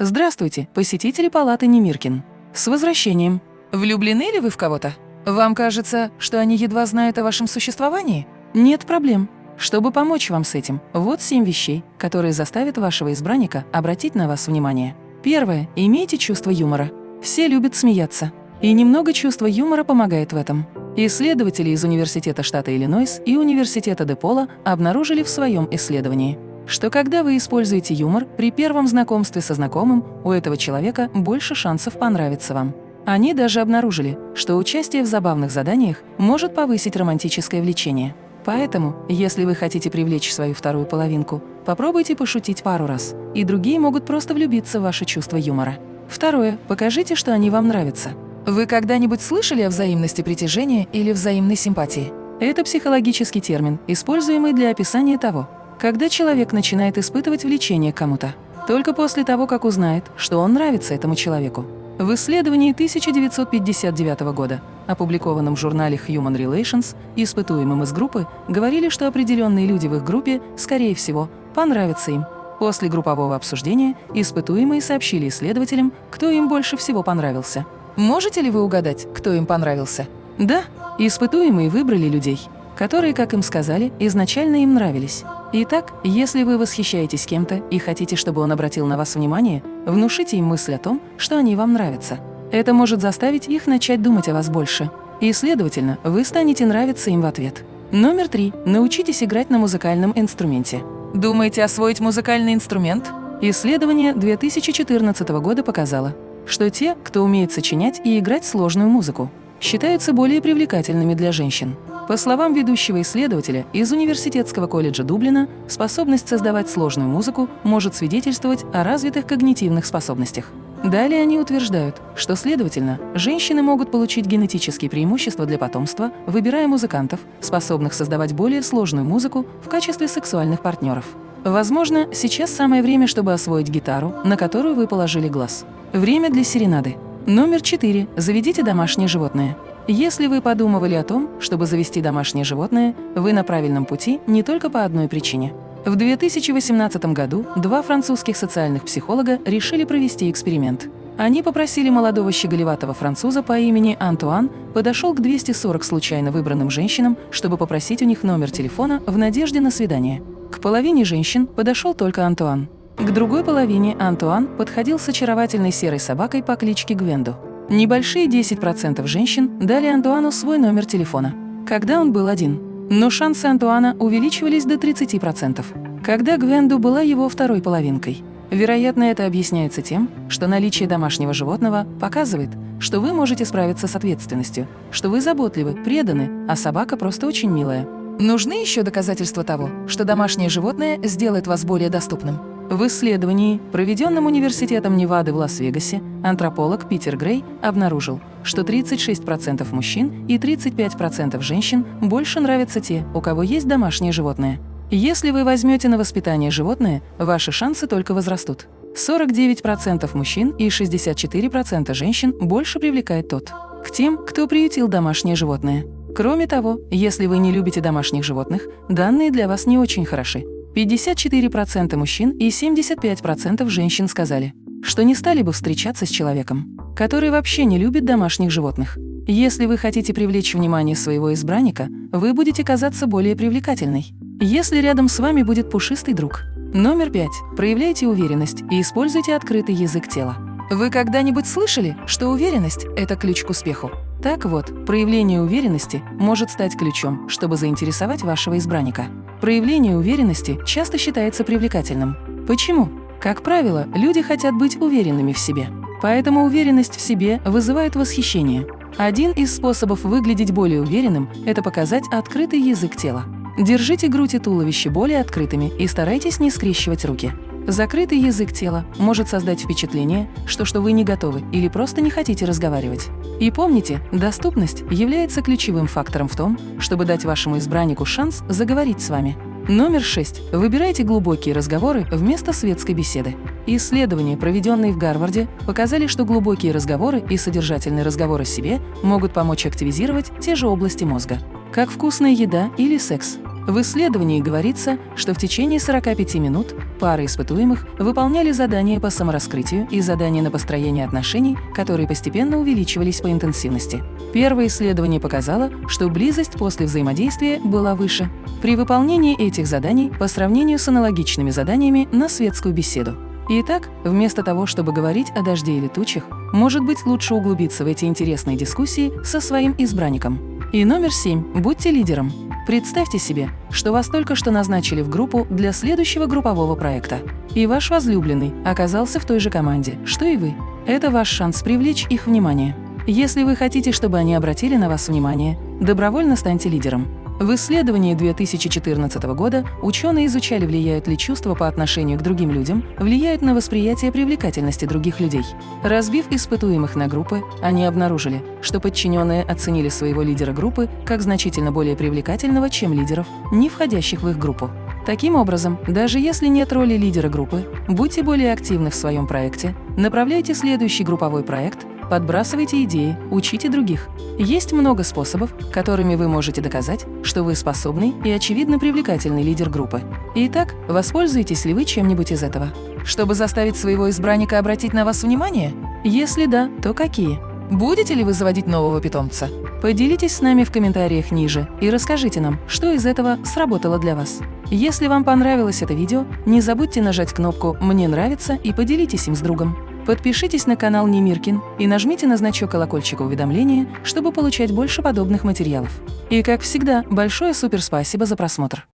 Здравствуйте, посетители палаты Немиркин. С возвращением. Влюблены ли вы в кого-то? Вам кажется, что они едва знают о вашем существовании? Нет проблем. Чтобы помочь вам с этим, вот семь вещей, которые заставят вашего избранника обратить на вас внимание. Первое. Имейте чувство юмора. Все любят смеяться. И немного чувства юмора помогает в этом. Исследователи из Университета штата Иллинойс и Университета Депола обнаружили в своем исследовании, что когда вы используете юмор, при первом знакомстве со знакомым у этого человека больше шансов понравиться вам. Они даже обнаружили, что участие в забавных заданиях может повысить романтическое влечение. Поэтому, если вы хотите привлечь свою вторую половинку, попробуйте пошутить пару раз, и другие могут просто влюбиться в ваше чувство юмора. Второе. Покажите, что они вам нравятся. Вы когда-нибудь слышали о взаимности притяжения или взаимной симпатии? Это психологический термин, используемый для описания того, когда человек начинает испытывать влечение к кому-то, только после того, как узнает, что он нравится этому человеку. В исследовании 1959 года, опубликованном в журнале Human Relations, испытуемым из группы, говорили, что определенные люди в их группе, скорее всего, понравятся им. После группового обсуждения испытуемые сообщили исследователям, кто им больше всего понравился – Можете ли вы угадать, кто им понравился? Да, испытуемые выбрали людей, которые, как им сказали, изначально им нравились. Итак, если вы восхищаетесь кем-то и хотите, чтобы он обратил на вас внимание, внушите им мысль о том, что они вам нравятся. Это может заставить их начать думать о вас больше. И, следовательно, вы станете нравиться им в ответ. Номер три. Научитесь играть на музыкальном инструменте. Думаете освоить музыкальный инструмент? Исследование 2014 года показало, что те, кто умеет сочинять и играть сложную музыку, считаются более привлекательными для женщин. По словам ведущего исследователя из Университетского колледжа Дублина, способность создавать сложную музыку может свидетельствовать о развитых когнитивных способностях. Далее они утверждают, что, следовательно, женщины могут получить генетические преимущества для потомства, выбирая музыкантов, способных создавать более сложную музыку в качестве сексуальных партнеров. Возможно, сейчас самое время, чтобы освоить гитару, на которую вы положили глаз. Время для серенады. Номер 4. Заведите домашнее животное. Если вы подумывали о том, чтобы завести домашнее животное, вы на правильном пути не только по одной причине. В 2018 году два французских социальных психолога решили провести эксперимент. Они попросили молодого щеголеватого француза по имени Антуан подошел к 240 случайно выбранным женщинам, чтобы попросить у них номер телефона в надежде на свидание. К половине женщин подошел только Антуан. К другой половине Антуан подходил с очаровательной серой собакой по кличке Гвенду. Небольшие 10% женщин дали Антуану свой номер телефона, когда он был один. Но шансы Антуана увеличивались до 30%, когда Гвенду была его второй половинкой. Вероятно, это объясняется тем, что наличие домашнего животного показывает, что вы можете справиться с ответственностью, что вы заботливы, преданы, а собака просто очень милая. Нужны еще доказательства того, что домашнее животное сделает вас более доступным? В исследовании, проведенном Университетом Невады в Лас-Вегасе, антрополог Питер Грей обнаружил, что 36% мужчин и 35% женщин больше нравятся те, у кого есть домашнее животное. Если вы возьмете на воспитание животное, ваши шансы только возрастут. 49% мужчин и 64% женщин больше привлекает тот, к тем, кто приютил домашнее животное. Кроме того, если вы не любите домашних животных, данные для вас не очень хороши. 54% мужчин и 75% женщин сказали, что не стали бы встречаться с человеком, который вообще не любит домашних животных. Если вы хотите привлечь внимание своего избранника, вы будете казаться более привлекательной. Если рядом с вами будет пушистый друг. Номер пять. Проявляйте уверенность и используйте открытый язык тела. Вы когда-нибудь слышали, что уверенность – это ключ к успеху? Так вот, проявление уверенности может стать ключом, чтобы заинтересовать вашего избранника. Проявление уверенности часто считается привлекательным. Почему? Как правило, люди хотят быть уверенными в себе. Поэтому уверенность в себе вызывает восхищение. Один из способов выглядеть более уверенным – это показать открытый язык тела. Держите грудь и туловище более открытыми и старайтесь не скрещивать руки. Закрытый язык тела может создать впечатление, что, что вы не готовы или просто не хотите разговаривать. И помните, доступность является ключевым фактором в том, чтобы дать вашему избраннику шанс заговорить с вами. Номер 6. Выбирайте глубокие разговоры вместо светской беседы. Исследования, проведенные в Гарварде, показали, что глубокие разговоры и содержательные разговоры о себе могут помочь активизировать те же области мозга, как вкусная еда или секс. В исследовании говорится, что в течение 45 минут пары испытуемых выполняли задания по самораскрытию и задания на построение отношений, которые постепенно увеличивались по интенсивности. Первое исследование показало, что близость после взаимодействия была выше при выполнении этих заданий по сравнению с аналогичными заданиями на светскую беседу. Итак, вместо того, чтобы говорить о дожде или тучах, может быть лучше углубиться в эти интересные дискуссии со своим избранником. И номер семь. Будьте лидером. Представьте себе, что вас только что назначили в группу для следующего группового проекта. И ваш возлюбленный оказался в той же команде, что и вы. Это ваш шанс привлечь их внимание. Если вы хотите, чтобы они обратили на вас внимание, добровольно станьте лидером. В исследовании 2014 года ученые изучали, влияют ли чувства по отношению к другим людям, влияют на восприятие привлекательности других людей. Разбив испытуемых на группы, они обнаружили, что подчиненные оценили своего лидера группы как значительно более привлекательного, чем лидеров, не входящих в их группу. Таким образом, даже если нет роли лидера группы, будьте более активны в своем проекте, направляйте следующий групповой проект – Подбрасывайте идеи, учите других. Есть много способов, которыми вы можете доказать, что вы способный и очевидно привлекательный лидер группы. Итак, воспользуетесь ли вы чем-нибудь из этого? Чтобы заставить своего избранника обратить на вас внимание? Если да, то какие? Будете ли вы заводить нового питомца? Поделитесь с нами в комментариях ниже и расскажите нам, что из этого сработало для вас. Если вам понравилось это видео, не забудьте нажать кнопку «Мне нравится» и поделитесь им с другом. Подпишитесь на канал Немиркин и нажмите на значок колокольчика уведомления, чтобы получать больше подобных материалов. И как всегда, большое суперспасибо за просмотр!